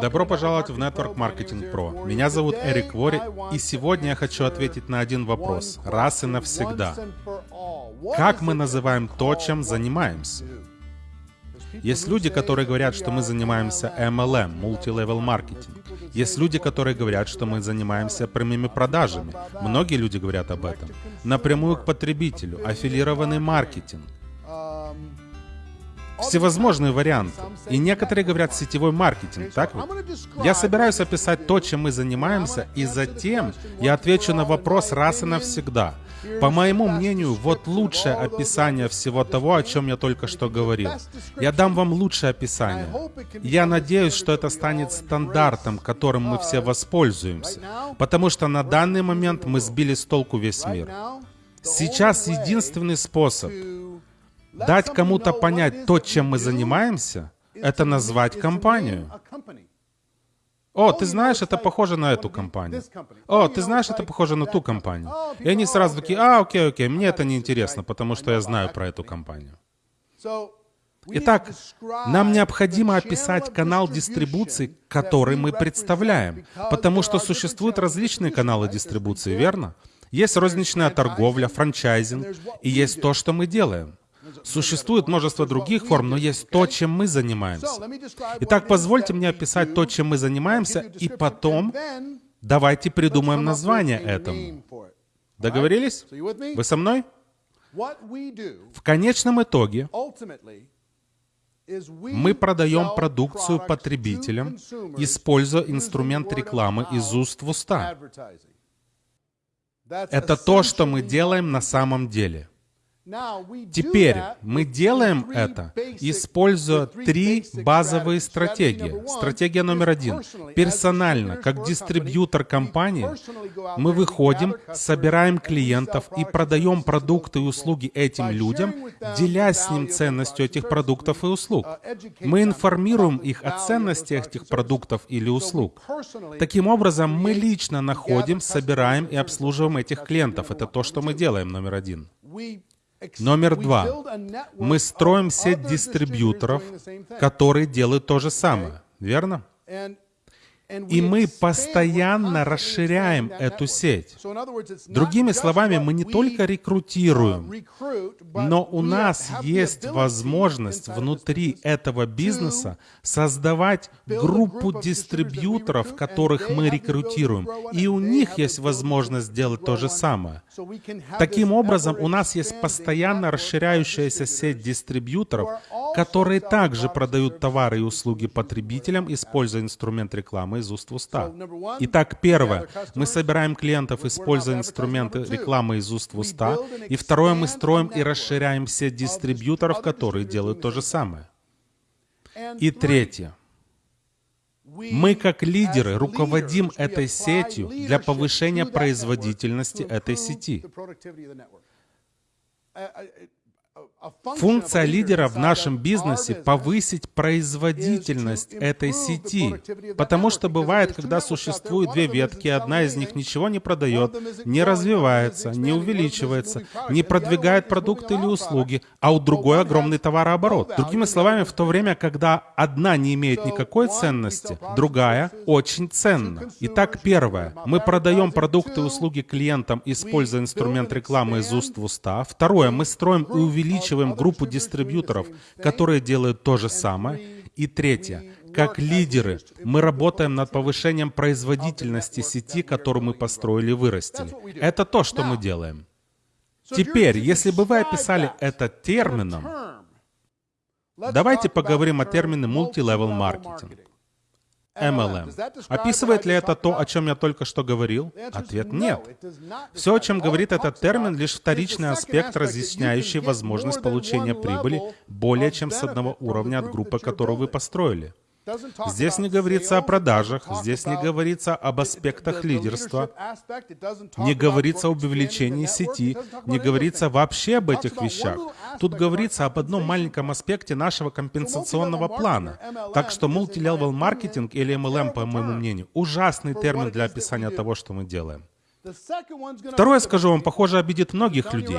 Добро пожаловать в Network Marketing Pro. Меня зовут Эрик Вори, и сегодня я хочу ответить на один вопрос, раз и навсегда. Как мы называем то, чем занимаемся? Есть люди, которые говорят, что мы занимаемся MLM, Multi-Level Marketing. Есть люди, которые говорят, что мы занимаемся прямыми продажами. Многие люди говорят об этом. Напрямую к потребителю, аффилированный маркетинг всевозможные варианты. И некоторые говорят сетевой маркетинг, так ведь? Я собираюсь описать то, чем мы занимаемся, и затем я отвечу на вопрос раз и навсегда. По моему мнению, вот лучшее описание всего того, о чем я только что говорил. Я дам вам лучшее описание. Я надеюсь, что это станет стандартом, которым мы все воспользуемся, потому что на данный момент мы сбили с толку весь мир. Сейчас единственный способ Дать кому-то понять то, чем мы занимаемся, это назвать компанию. О, ты знаешь, это похоже на эту компанию. О, ты знаешь, это похоже на ту компанию. И они сразу такие, а, окей, окей, мне это не интересно, потому что я знаю про эту компанию. Итак, нам необходимо описать канал дистрибуции, который мы представляем, потому что существуют различные каналы дистрибуции, верно? Есть розничная торговля, франчайзинг, и есть то, что мы делаем. Существует множество других форм, но есть то, чем мы занимаемся. Итак, позвольте мне описать то, чем мы занимаемся, и потом давайте придумаем название этому. Договорились? Вы со мной? В конечном итоге мы продаем продукцию потребителям, используя инструмент рекламы из уст в уста. Это то, что мы делаем на самом деле. Теперь мы делаем это, используя три базовые стратегии. Стратегия номер один. Персонально, как дистрибьютор компании, мы выходим, собираем клиентов и продаем продукты и услуги этим людям, делясь с ним ценностью этих продуктов и услуг. Мы информируем их о ценности этих продуктов или услуг. Таким образом, мы лично находим, собираем и обслуживаем этих клиентов. Это то, что мы делаем, номер один. Номер два. Мы строим сеть дистрибьюторов, которые делают то же самое. Верно? И мы постоянно расширяем эту сеть. Другими словами, мы не только рекрутируем, но у нас есть возможность внутри этого бизнеса создавать группу дистрибьюторов, которых мы рекрутируем. И у них есть возможность сделать то же самое. Таким образом, у нас есть постоянно расширяющаяся сеть дистрибьюторов, которые также продают товары и услуги потребителям, используя инструмент рекламы из уст в уста. Итак, первое. Мы собираем клиентов, используя инструменты рекламы из уст в уста. И второе. Мы строим и расширяем сеть дистрибьюторов, которые делают то же самое. И третье. Мы как лидеры руководим этой сетью для повышения производительности этой сети. Функция лидера в нашем бизнесе — повысить производительность этой сети. Потому что бывает, когда существуют две ветки, одна из них ничего не продает, не развивается, не увеличивается, не продвигает продукты или услуги, а у другой огромный товарооборот. Другими словами, в то время, когда одна не имеет никакой ценности, другая очень ценна. Итак, первое. Мы продаем продукты и услуги клиентам, используя инструмент рекламы из уст в уста. Второе. Мы строим и увеличиваем увеличиваем группу дистрибьюторов, которые делают то же самое. И третье. Как лидеры, мы работаем над повышением производительности сети, которую мы построили и вырастили. Это то, что мы делаем. Теперь, если бы вы описали это термином, давайте поговорим о термине multi-level marketing. MLM. Описывает ли это то, о чем я только что говорил? Ответ нет. Все, о чем говорит этот термин, лишь вторичный аспект, разъясняющий возможность получения прибыли более чем с одного уровня от группы, которую вы построили. Здесь не говорится о продажах, здесь не говорится об аспектах лидерства, не говорится об увеличении сети, не говорится вообще об этих вещах. Тут говорится об одном маленьком аспекте нашего компенсационного плана. Так что multi-level маркетинг или MLM, по моему мнению, ужасный термин для описания того, что мы делаем. Второе, скажу вам, похоже, обидит многих людей.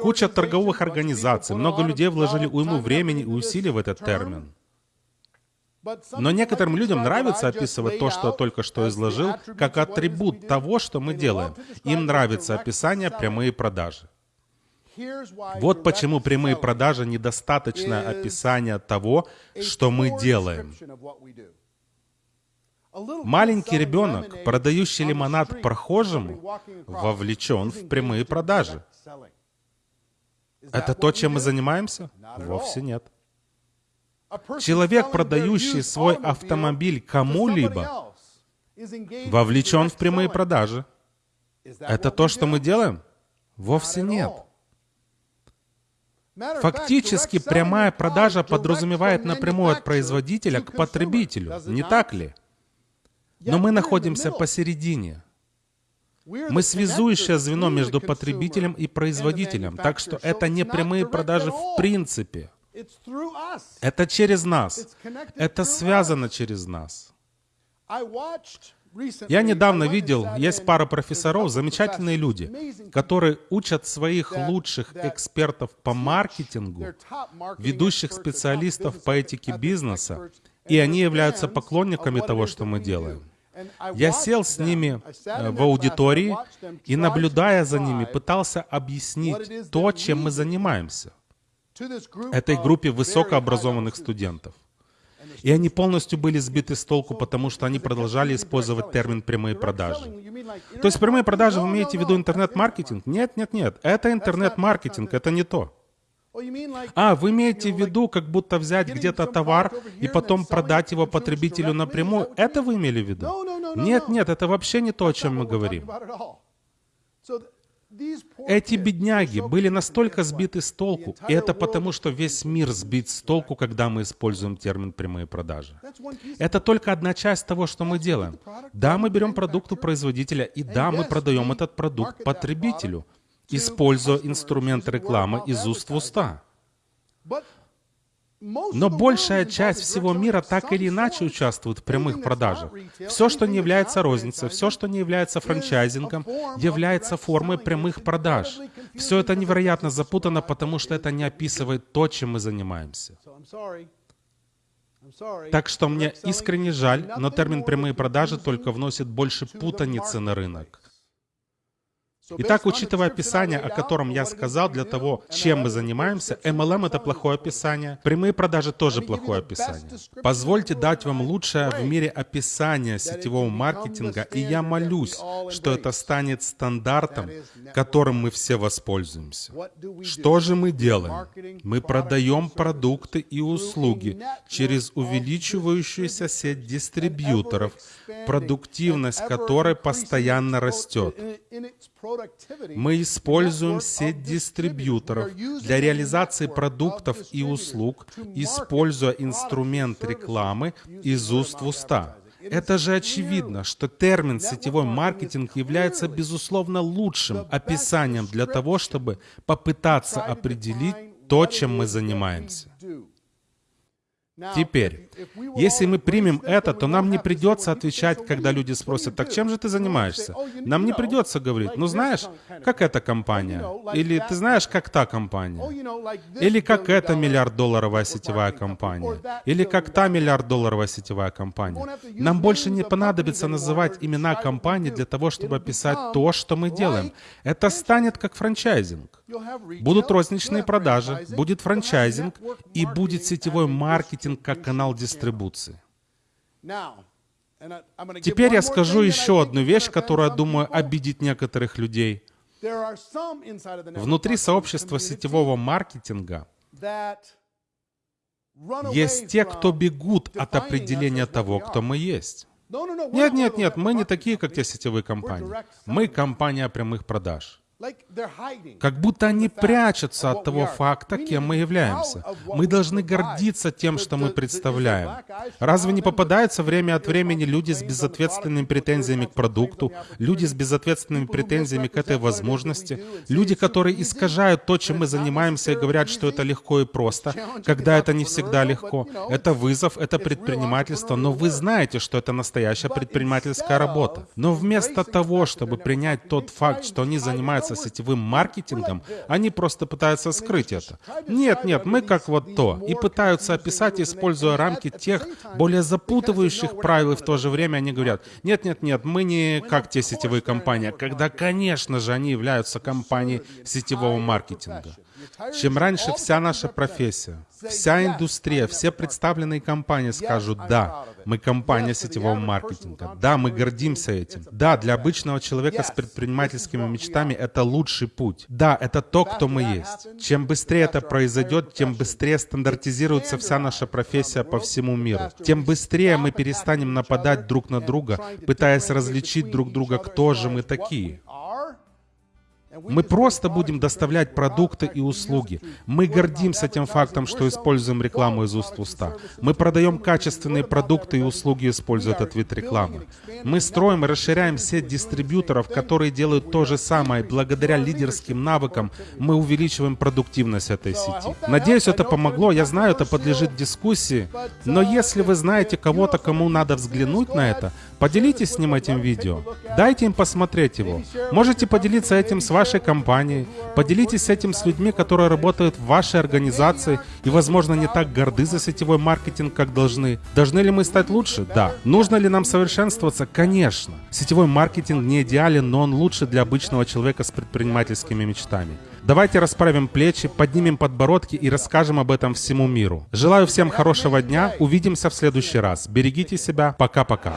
Куча торговых организаций, много людей вложили уйму времени и усилий в этот термин. Но некоторым людям нравится описывать то, что я только что изложил, как атрибут того, что мы делаем. Им нравится описание прямые продажи. Вот почему прямые продажи — недостаточное описание того, что мы делаем. Маленький ребенок, продающий лимонад прохожему, вовлечен в прямые продажи. Это то, чем мы занимаемся? Вовсе нет. Человек, продающий свой автомобиль кому-либо, вовлечен в прямые продажи. Это то, что мы делаем? Вовсе нет. Фактически прямая продажа подразумевает напрямую от производителя к потребителю, не так ли? Но мы находимся посередине. Мы связующее звено между потребителем и производителем, так что это не прямые продажи в принципе. Это через нас. Это связано через нас. Я недавно видел, есть пара профессоров, замечательные люди, которые учат своих лучших экспертов по маркетингу, ведущих специалистов по этике бизнеса, и они являются поклонниками того, что мы делаем. Я сел с ними э, в аудитории и, наблюдая за ними, пытался объяснить то, чем мы занимаемся этой группе высокообразованных студентов. И они полностью были сбиты с толку, потому что они продолжали использовать термин «прямые продажи». То есть прямые продажи вы имеете в виду интернет-маркетинг? Нет, нет, нет. Это интернет-маркетинг, это не то. А, вы имеете в виду, как будто взять где-то товар и потом продать его потребителю напрямую? Это вы имели в виду? Нет, нет, это вообще не то, о чем мы говорим. Эти бедняги были настолько сбиты с толку, и это потому, что весь мир сбит с толку, когда мы используем термин «прямые продажи». Это только одна часть того, что мы делаем. Да, мы берем продукт у производителя, и да, мы продаем этот продукт потребителю, используя инструмент рекламы из уст в уста. Но большая часть всего мира так или иначе участвует в прямых продажах. Все, что не является розницей, все, что не является франчайзингом, является формой прямых продаж. Все это невероятно запутано, потому что это не описывает то, чем мы занимаемся. Так что мне искренне жаль, но термин «прямые продажи» только вносит больше путаницы на рынок. Итак, учитывая описание, о котором я сказал, для того, чем мы занимаемся, MLM — это плохое описание, прямые продажи — тоже плохое описание. Позвольте дать вам лучшее в мире описание сетевого маркетинга, и я молюсь, что это станет стандартом, которым мы все воспользуемся. Что же мы делаем? Мы продаем продукты и услуги через увеличивающуюся сеть дистрибьюторов, продуктивность которой постоянно растет. Мы используем сеть дистрибьюторов для реализации продуктов и услуг, используя инструмент рекламы из уст в уста. Это же очевидно, что термин «сетевой маркетинг» является, безусловно, лучшим описанием для того, чтобы попытаться определить то, чем мы занимаемся. Теперь, если мы примем это, то нам не придется отвечать, когда люди спросят, так чем же ты занимаешься? Нам не придется говорить, ну знаешь, как эта компания? Или ты знаешь, как та компания? Или как эта миллиард-долларовая сетевая компания? Или как та миллиард-долларовая сетевая компания? Нам больше не понадобится называть имена компаний для того, чтобы описать то, что мы делаем. Это станет как франчайзинг. Будут розничные продажи, будет франчайзинг и будет сетевой маркетинг как канал дистрибуции. Теперь я скажу еще одну вещь, которая, думаю, обидит некоторых людей. Внутри сообщества сетевого маркетинга есть те, кто бегут от определения того, кто мы есть. Нет, нет, нет, мы не такие, как те сетевые компании. Мы компания прямых продаж. Как будто они прячутся от того факта, кем мы являемся. Мы должны гордиться тем, что мы представляем. Разве не попадаются время от времени люди с безответственными претензиями к продукту, люди с безответственными претензиями к этой возможности, люди, которые искажают то, чем мы занимаемся, и говорят, что это легко и просто, когда это не всегда легко. Это вызов, это предпринимательство, но вы знаете, что это настоящая предпринимательская работа. Но вместо того, чтобы принять тот факт, что они занимаются занимается сетевым маркетингом, они просто пытаются скрыть это. Нет, нет, мы как вот то. И пытаются описать, используя рамки тех более запутывающих правил, и в то же время они говорят, нет, нет, нет, мы не как те сетевые компании, когда, конечно же, они являются компанией сетевого маркетинга. Чем раньше вся наша профессия, вся индустрия, все представленные компании скажут, да, мы компания сетевого маркетинга, да, мы гордимся этим, да, для обычного человека с предпринимательскими мечтами это лучший путь, да, это то, кто мы есть. Чем быстрее это произойдет, тем быстрее стандартизируется вся наша профессия по всему миру, тем быстрее мы перестанем нападать друг на друга, пытаясь различить друг друга, кто же мы такие. Мы просто будем доставлять продукты и услуги. Мы гордимся тем фактом, что используем рекламу из уст в уста. Мы продаем качественные продукты и услуги, используя этот вид рекламы. Мы строим и расширяем сеть дистрибьюторов, которые делают то же самое. Благодаря лидерским навыкам мы увеличиваем продуктивность этой сети. Надеюсь, это помогло. Я знаю, это подлежит дискуссии. Но если вы знаете кого-то, кому надо взглянуть на это, поделитесь с ним этим видео. Дайте им посмотреть его. Можете поделиться этим с вашими вашей компании. Поделитесь этим с людьми, которые работают в вашей организации и, возможно, не так горды за сетевой маркетинг, как должны. Должны ли мы стать лучше? Да. Нужно ли нам совершенствоваться? Конечно. Сетевой маркетинг не идеален, но он лучше для обычного человека с предпринимательскими мечтами. Давайте расправим плечи, поднимем подбородки и расскажем об этом всему миру. Желаю всем хорошего дня. Увидимся в следующий раз. Берегите себя. Пока-пока.